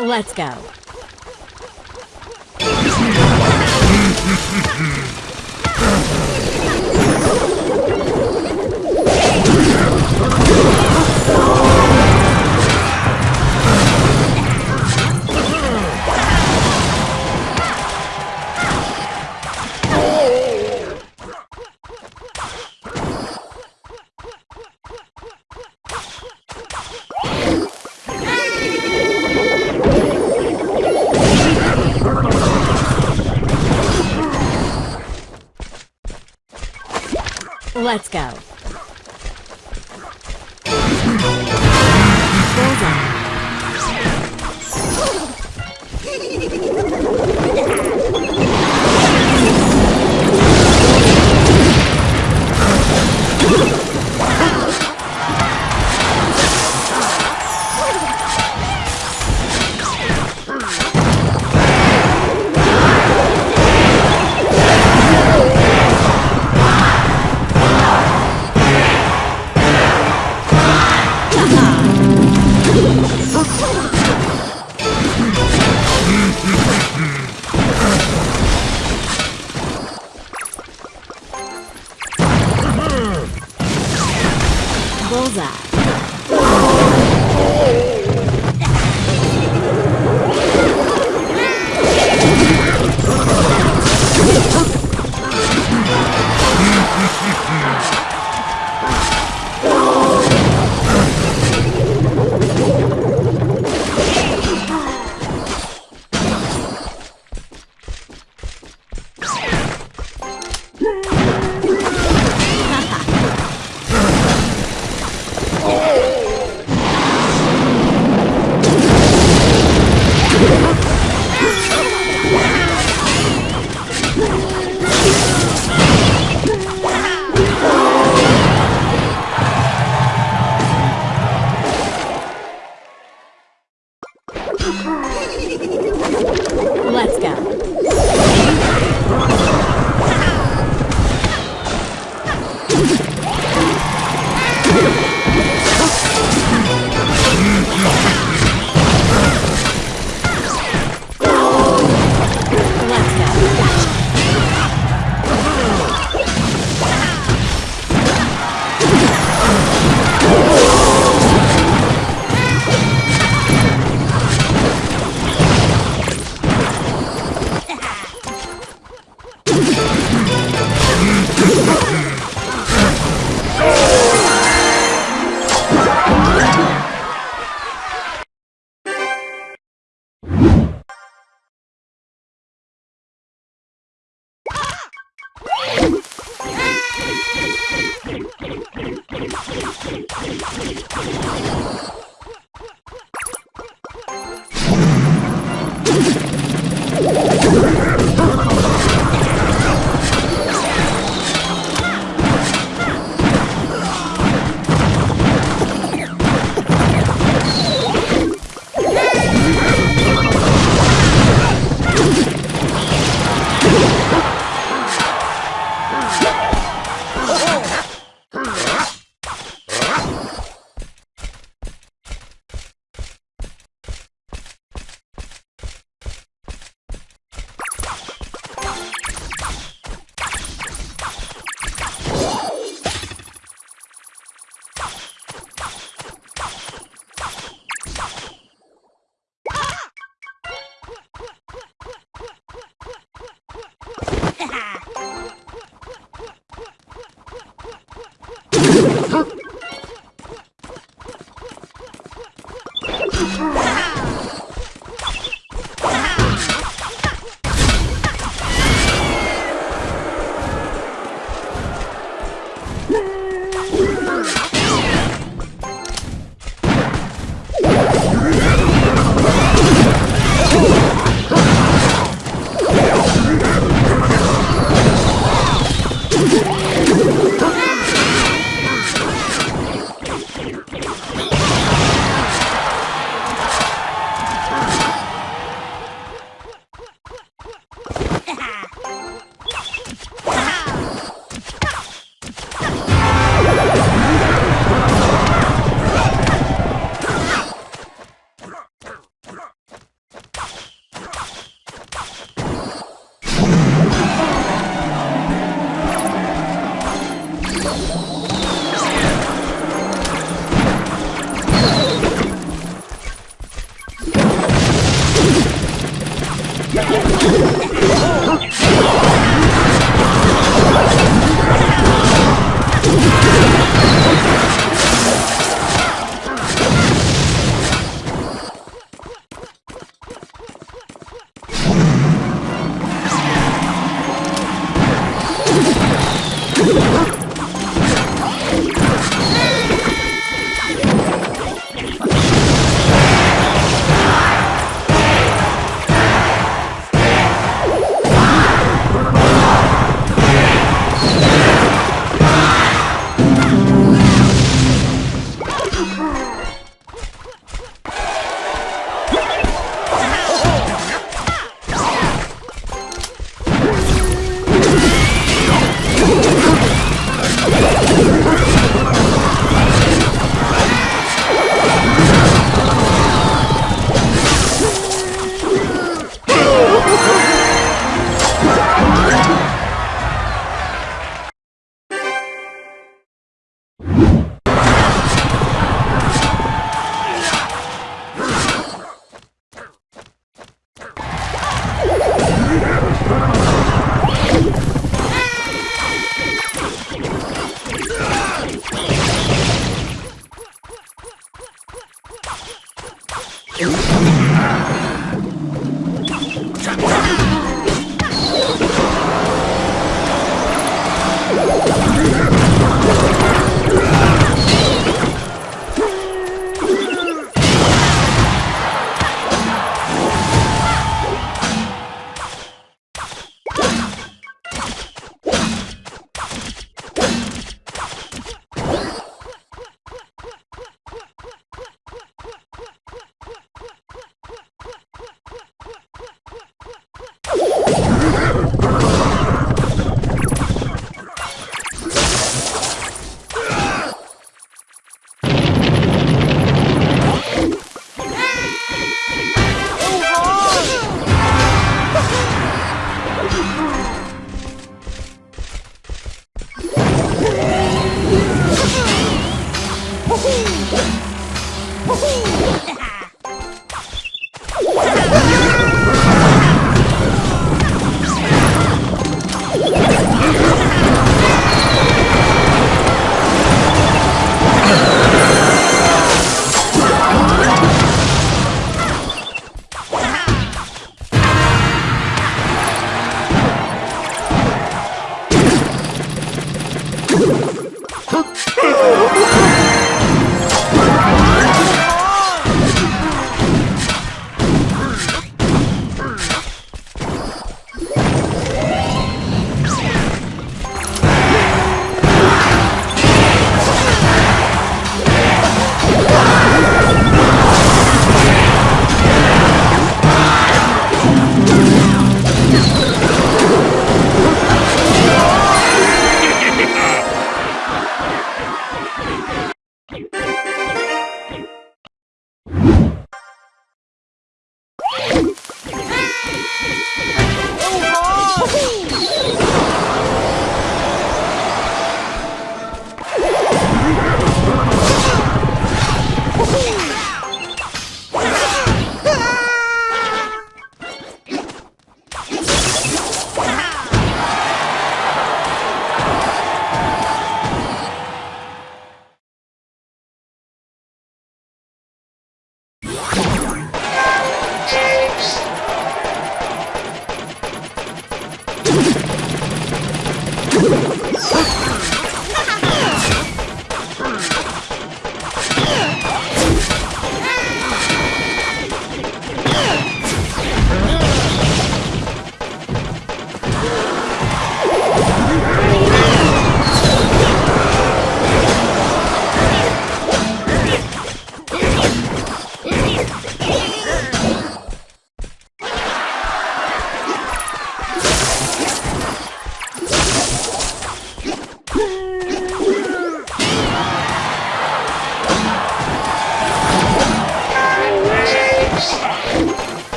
Let's go. Let's go. Ah! 帰り帰り帰り帰り帰り帰り!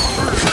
Huh?